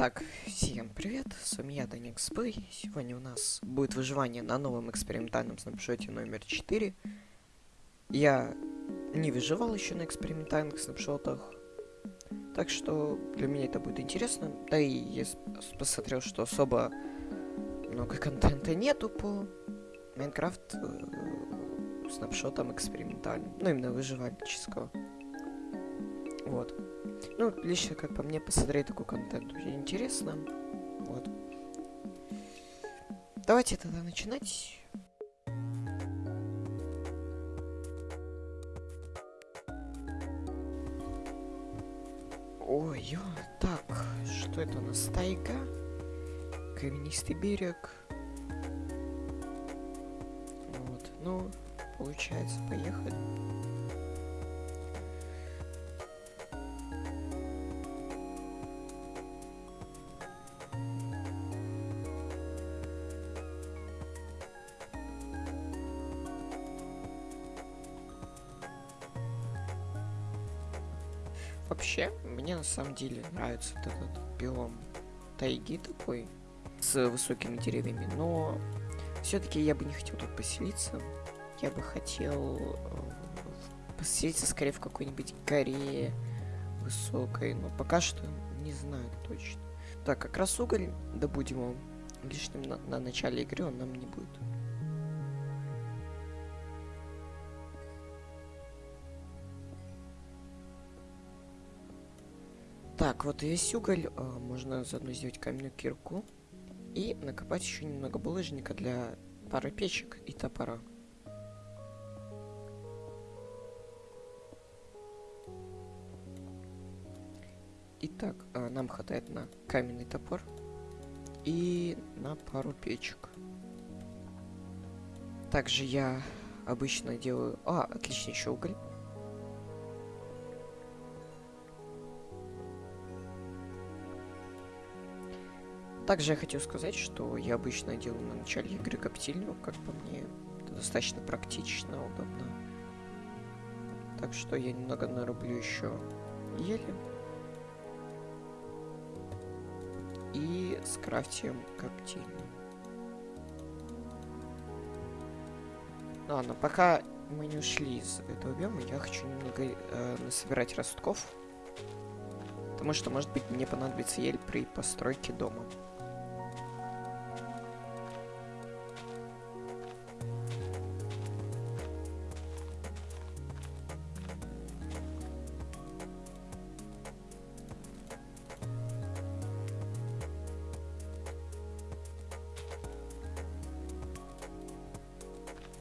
Итак, всем привет, с вами я, Даник Спэй. Сегодня у нас будет выживание на новом экспериментальном снапшоте номер 4. Я не выживал еще на экспериментальных снапшотах, так что для меня это будет интересно. Да и я посмотрел, что особо много контента нету по Майнкрафт э, снапшотам экспериментальным, ну именно выживальческого. Вот. Ну, лично, как по мне, посмотреть такой контент очень интересно. Вот. Давайте тогда начинать. Ой, ё, так, что это у нас? Тайга? Каменистый берег. Вот, ну, получается, поехали. Вообще, мне на самом деле нравится вот этот биом тайги такой, с высокими деревьями, но все-таки я бы не хотел тут поселиться. Я бы хотел э, поселиться скорее в какой-нибудь горе высокой, но пока что не знаю точно. Так, как раз уголь добудем его лишним на, на начале игры, он нам не будет. Так, вот весь уголь э, можно заодно сделать каменную кирку и накопать еще немного булыжника для пары печек и топора. Итак, э, нам хватает на каменный топор и на пару печек. Также я обычно делаю... А, отлично, еще уголь. Также я хотел сказать, что я обычно делаю на начале игры коптильню, как по мне. Это достаточно практично, удобно. Так что я немного нарублю еще ели. И скрафтим коптильню. Ладно, пока мы не ушли из этого биома, я хочу немного э, насобирать ростков. Потому что, может быть, мне понадобится ель при постройке дома.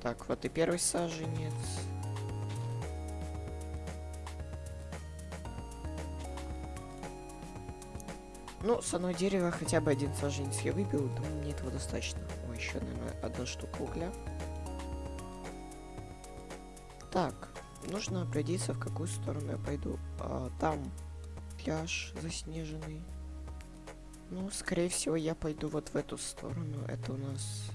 Так, вот и первый саженец. Ну, с одного дерева хотя бы один саженец я выбил, думаю, мне этого достаточно. Ой, еще, наверное, одна штука угля. Так, нужно определиться, в какую сторону я пойду. А, там пляж заснеженный. Ну, скорее всего, я пойду вот в эту сторону. Это у нас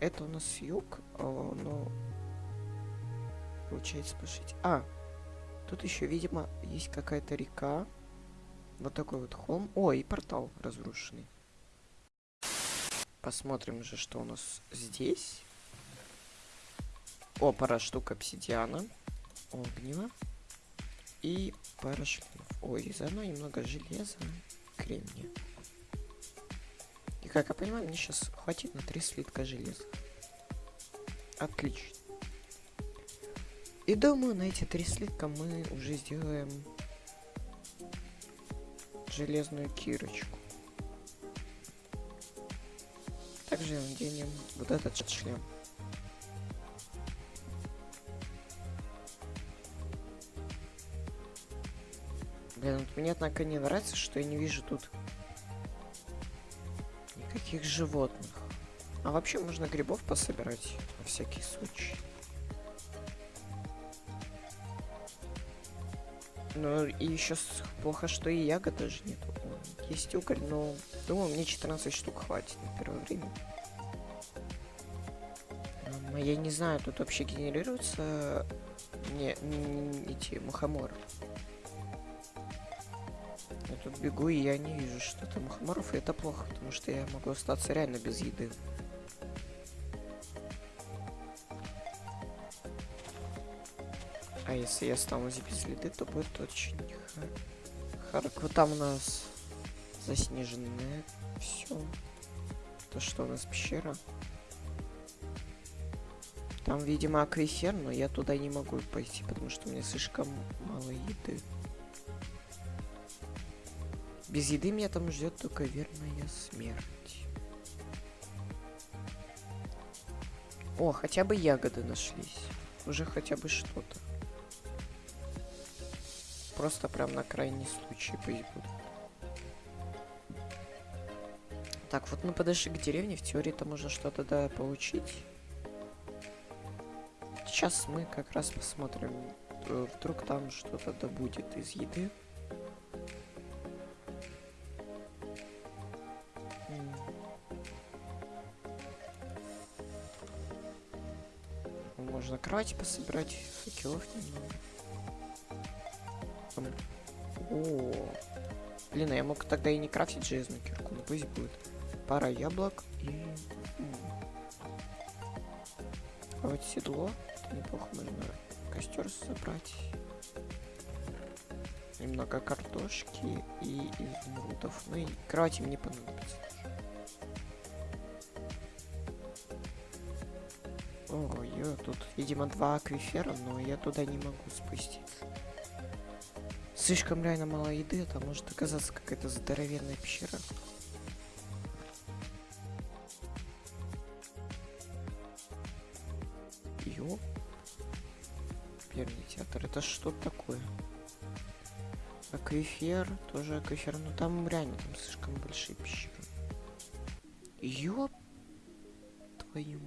Это у нас юг, а, но... Получается, пошить. А, тут еще, видимо, есть какая-то река. Вот такой вот холм. О, и портал разрушенный. Посмотрим же, что у нас здесь. О, пара штук обсидиана. Огнева. И пара шлемов. Ой, и заодно немного железа. Кремния. И как я понимаю, мне сейчас хватит на три слитка железа. Отлично. И думаю, на эти три слитка мы уже сделаем железную кирочку. Также наденем вот этот шлем. Блин, вот мне однако не нравится, что я не вижу тут никаких животных. А вообще можно грибов пособирать на всякий случай. Ну и еще плохо, что и ягод даже нет. Есть уголь, но думаю, мне 14 штук хватит на первое время. Я не знаю, тут вообще генерируется не, не эти мухоморы. Бегу, и я не вижу что-то мухоморов, и это плохо, потому что я могу остаться реально без еды. А если я останусь без еды, то будет очень. Вот там у нас заснеженное все. То что у нас пещера? Там, видимо, аквифер, но я туда не могу пойти, потому что у меня слишком мало еды. Без еды меня там ждет только верная смерть. О, хотя бы ягоды нашлись. Уже хотя бы что-то. Просто прям на крайний случай пусть будут. Так, вот мы подошли к деревне. В теории-то можно что-то да получить. Сейчас мы как раз посмотрим. Э, вдруг там что-то да будет из еды. Кровать пособирать, факелов немного. О, блин, а я мог тогда и не крафтить железную кирку, но пусть будет. Пара яблок и... А вот седло, это неплохо, можно костер собрать. Немного картошки и изумрудов. Ну и кровати мне понадобится. О, я тут, видимо, два аквифера, но я туда не могу спуститься. Слишком реально мало еды, это может оказаться какая-то здоровенная пещера. Ё. Первый театр, это что такое? Аквифер, тоже аквифер, но там реально там слишком большие пещеры. Ёп твою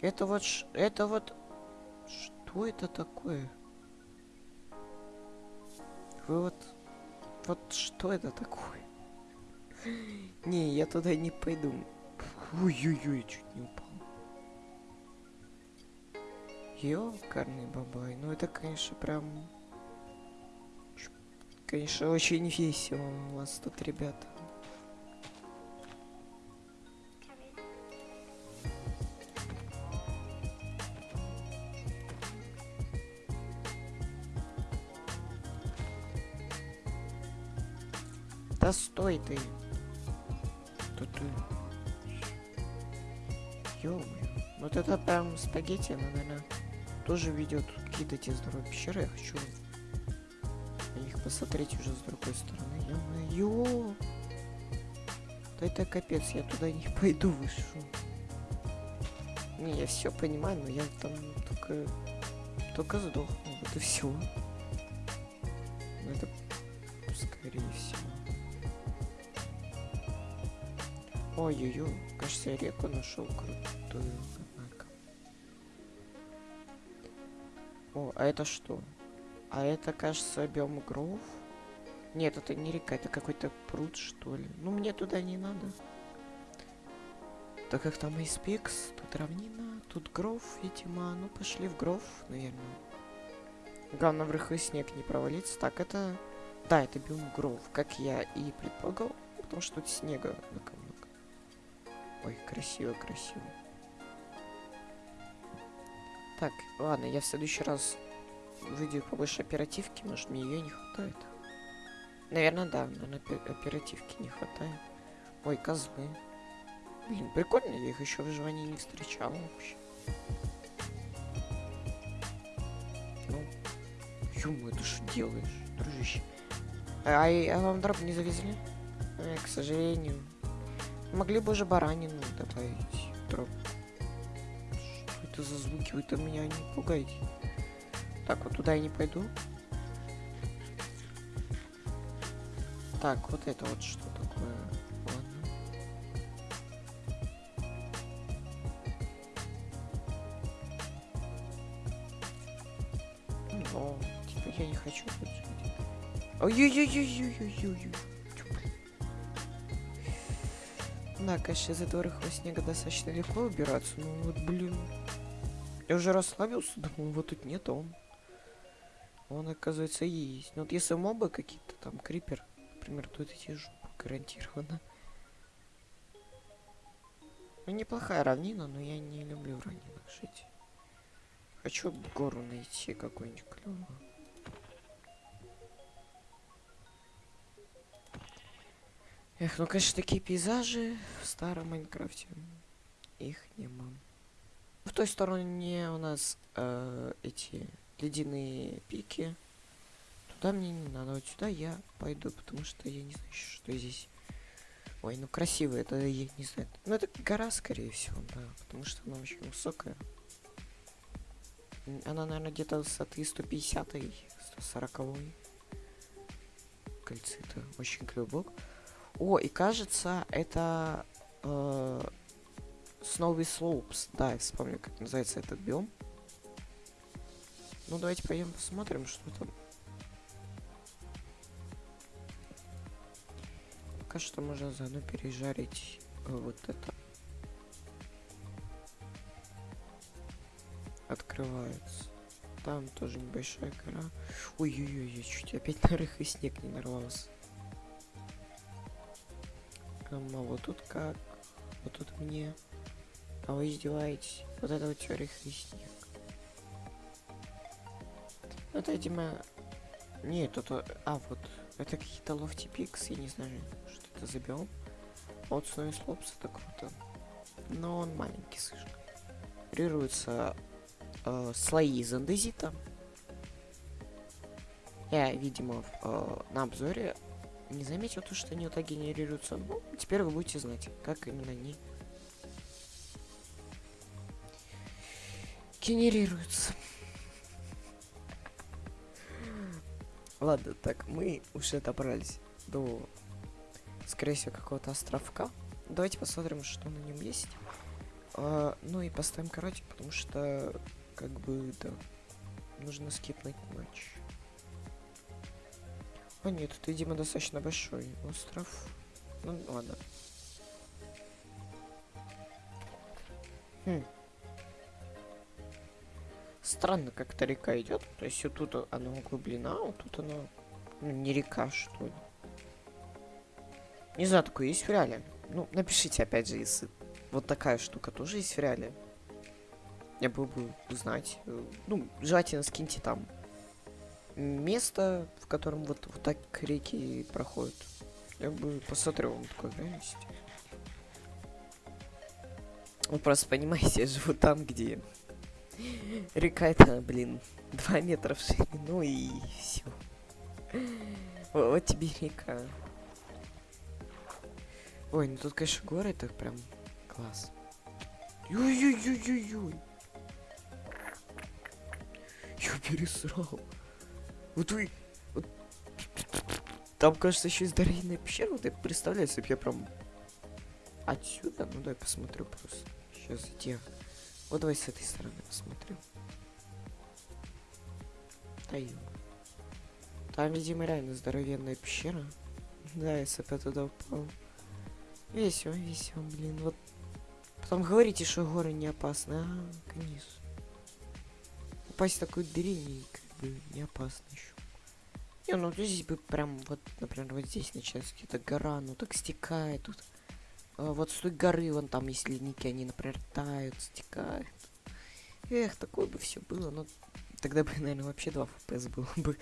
Это вот, это вот, что это такое? Вы вот... Вот что это такое? Не, я туда не пойду. Ой-ой-ой, чуть не упал. Ёкарный бабай. Ну это, конечно, прям... Конечно, очень весело у вас тут, ребята. Ты. Тут ты. ё Вот это прям спагетти, наверное, тоже ведет какие-то те здоровые пещеры. Я хочу на них посмотреть уже с другой стороны. Ё-моё! Да это капец, я туда не пойду выше. Не, я все понимаю, но я там только только сдохну, вот и все. Это скорее всего. Ой-ой-ой, кажется, я реку нашел крутую, однако. О, а это что? А это, кажется, биом Гроув? Нет, это не река, это какой-то пруд, что ли. Ну, мне туда не надо. Так как там Айспекс, тут равнина, тут Гров, видимо. Ну, пошли в Гров, наверное. Главное, в рыхлый снег не провалиться. Так, это... Да, это биом Гров, как я и предполагал, потому что тут снега на Ой, красиво, красиво. Так, ладно, я в следующий раз выйду побольше оперативки, может мне ее не хватает. Наверное, да, наверное, оперативки не хватает. Ой, козлы. Блин, прикольно, я их еще в выживании не встречал вообще. Ну, ё ты что делаешь, дружище? А, а вам дроп не завезли? Э, к сожалению. Могли бы уже баранину добавить. Что это за звуки? Вы-то меня не пугаете. Так, вот туда я не пойду. Так, вот это вот что такое. Ладно. Но, типа, я не хочу. Ой-ой-ой-ой-ой-ой-ой-ой. Да, конечно, из этого рыхлого снега достаточно легко убираться, но вот, блин, Я уже расслабился, думал, вот тут нет, а он. Он, оказывается, есть. Но вот если мобы какие-то, там, крипер, например, то эти жопу гарантированно. Ну, неплохая равнина, но я не люблю в равнинах жить. Хочу гору найти какую-нибудь клевую. Эх, ну, конечно, такие пейзажи в старом Майнкрафте. Их нема. В той стороне у нас э, эти ледяные пики. Туда мне не надо, вот сюда я пойду, потому что я не знаю, что здесь. Ой, ну красиво, это я не знаю. Ну это гора, скорее всего, да, потому что она очень высокая. Она, наверное, где-то высоты 150 140 -й. Кольцы-то очень клюбок. О, и кажется, это э, Snowy Slopes. Да, я вспомню, как называется этот биом. Ну, давайте пойдем посмотрим, что там. Пока что можно заодно пережарить э, вот это. Открывается. Там тоже небольшая гора. Ой-ой-ой, я чуть опять на рыхлый снег не нарвался. А вот тут как? Вот тут мне. А вы издеваетесь? Вот это вот рыхлый снег. Ну, это, видимо... Нет, это... А, вот. Это какие-то лофти пикс, я не знаю, что это за биом. Вот Snowy Slopes это круто. Но он маленький слишком. Генерируются э, слои из андезита. Я, видимо, в, э, на обзоре не заметил то, что они вот так генерируются. Ну, теперь вы будете знать, как именно они генерируются. Ладно, так, мы уже добрались до, скорее всего, какого-то островка. Давайте посмотрим, что на нем есть. А, ну и поставим короче, потому что, как бы, да, нужно скипнуть матч. О нет, это, видимо, достаточно большой остров. Ну, ладно. Хм. Странно, как-то река идет. То есть вот тут она углублена, а вот тут она ну, не река, что ли. Не знаю, такое есть в реале. Ну, напишите, опять же, если вот такая штука тоже есть в реале. Я бы узнать. Ну, желательно скиньте там место, в котором вот, вот так реки проходят. Я бы посмотрел вам такой реальности. Вы просто понимаете, я живу там, где река это, блин, 2 метра в ширину и все. Вот тебе река. Ой, ну тут, конечно, горы, это прям класс. Ой-ой-ой-ой-ой. Я пересрал. Вот вы... Вот... Там, кажется, еще и здоровенная пещера. Вот я представляю, если бы я прям... Отсюда? Ну, дай посмотрю просто. Сейчас где? Вот давай с этой стороны посмотрю. Да Там, видимо, реально здоровенная пещера. Да, если бы я туда упал. Весело, весело, блин. Вот Потом говорите, что горы не опасны. А, конечно. Упасть в дыре как бы не опасно еще. Не, ну здесь бы прям вот, например, вот здесь начинается какая-то гора, ну так стекает тут. А, вот с той горы, вон там есть ледники, они, например, тают, стекают. Эх, такое бы все было, но тогда бы, наверное, вообще 2 FPS было бы.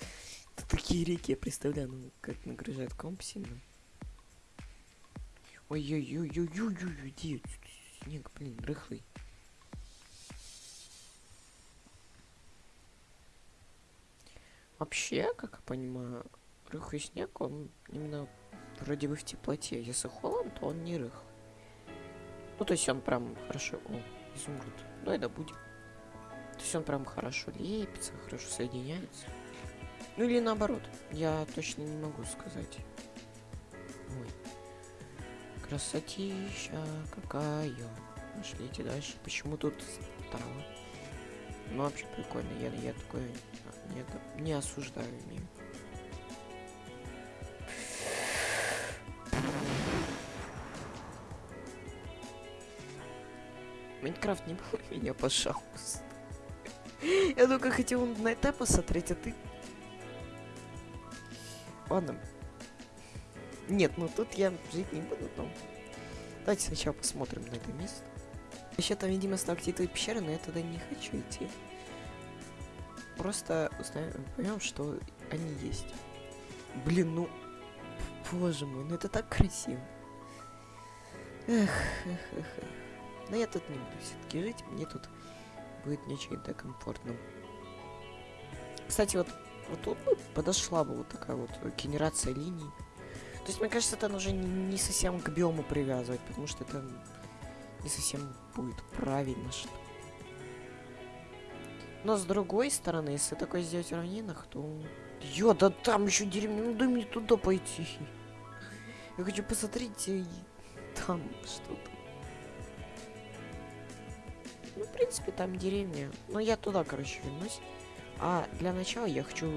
Такие реки, я представляю, ну, как нагружает комп сильно. Ой-ой-ой-ой-ой-ой, ой снег, блин, рыхлый. Вообще, как я понимаю, рыхлый снег, он именно вроде бы в теплоте. Если холодно, то он не рых. Ну, то есть он прям хорошо... О, изумруд. Давай добудем. То есть он прям хорошо лепится, хорошо соединяется. Ну или наоборот. Я точно не могу сказать. Ой. Красотища какая. Пошлите дальше. Почему тут стало? Ну, вообще прикольно. Я, я такое не, не осуждаю. Не. Майнкрафт не был меня, пожалуйста. Я только хотел на это посмотреть, а ты... Ладно. Нет, ну тут я жить не буду, но... Давайте сначала посмотрим на это место. Еще там, видимо, сталактитовые пещеры, но я туда не хочу идти. Просто узнаем, поймем, что они есть. Блин, ну... Боже мой, ну это так красиво. Эх, эх, эх. Но я тут не буду все-таки жить, мне тут будет не очень-то комфортно. Кстати, вот, вот тут бы подошла бы вот такая вот генерация линий. То есть, мне кажется, это уже не, не совсем к биому привязывать, потому что это не совсем будет правильно, что Но с другой стороны, если такое сделать в равнинах, то... Ё, да там еще деревня, ну дай мне туда пойти. Я хочу посмотреть и там что-то. Ну, в принципе, там деревня. Но я туда, короче, вернусь. А для начала я хочу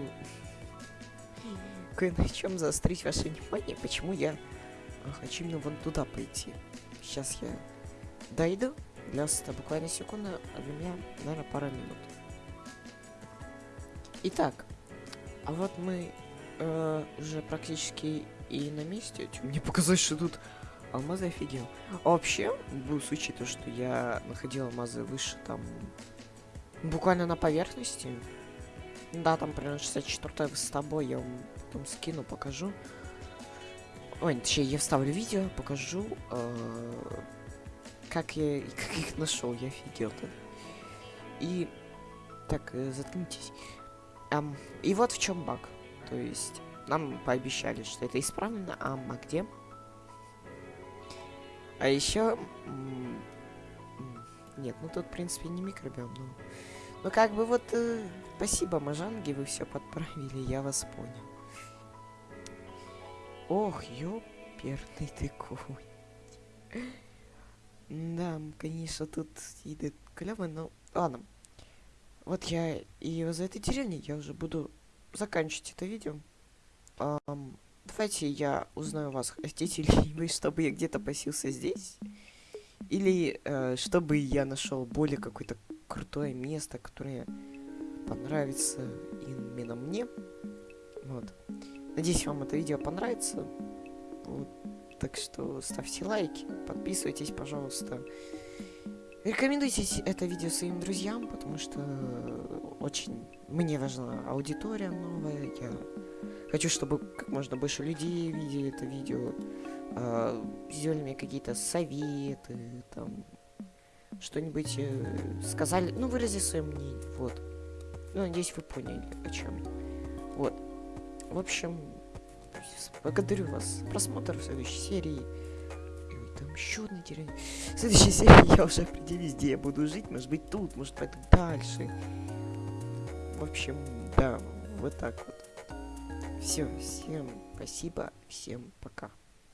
кое на чем заострить ваше внимание, почему я хочу именно вон туда пойти. Сейчас я дойду. Для вас это буквально секунда, а для меня, наверное, пара минут. Итак, а вот мы э, уже практически и на месте. Мне показалось, что тут алмазы офигел. А вообще, в случае то, что я находил алмазы выше, там, буквально на поверхности. Да, там примерно 64 с тобой, я вам потом скину, покажу. Ой, точнее, я вставлю видео, покажу, э, как я как их нашел, я офигел-то. И так, э, заткнитесь. Um, и вот в чем баг. То есть нам пообещали, что это исправлено, а, а где? А еще... Нет, ну тут, в принципе, не микробиом, но... Ну, как бы вот... Э, спасибо, Мажанги, вы все подправили, я вас понял. Ох, ёперный ты конь. Да, конечно, тут идет клево, но... Ладно. Вот я и за этой деревней я уже буду заканчивать это видео. Um, давайте я узнаю вас, хотите ли вы, чтобы я где-то посился здесь? Или э, чтобы я нашел более какое-то крутое место, которое понравится именно мне. Вот. Надеюсь, вам это видео понравится. Вот. Так что ставьте лайки, подписывайтесь, пожалуйста. Рекомендуйте это видео своим друзьям, потому что очень мне важна аудитория новая. Я хочу, чтобы как можно больше людей видели это видео. Э, сделали мне какие-то советы, там что-нибудь э, сказали, ну вырази свое мнение, вот. Ну, надеюсь, вы поняли, о чем. Вот. В общем, благодарю вас. Просмотр в следующей серии еще одна деревня. В следующей серии я уже определюсь, где я буду жить. Может быть тут, может пойду дальше. В общем, да, вот так вот. Все, всем спасибо, всем пока.